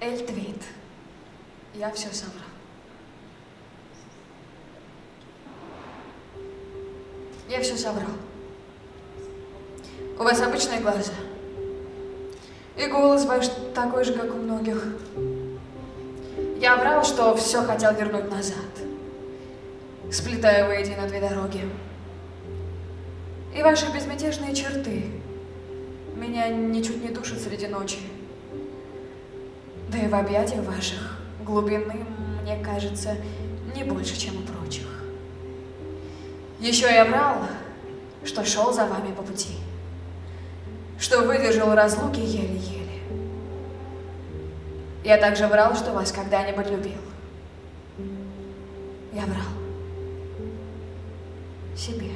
Эльтвит. Я все соврал. Я все соврал. У вас обычные глаза. И голос ваш такой же, как у многих. Я врал, что все хотел вернуть назад. Сплетая воедино две дороги. И ваши безмятежные черты меня ничуть не душат среди ночи да и в объятиях ваших глубины, мне кажется, не больше, чем у прочих. Еще я врал, что шел за вами по пути, что выдержал разлуки еле-еле. Я также врал, что вас когда-нибудь любил. Я врал. Себе.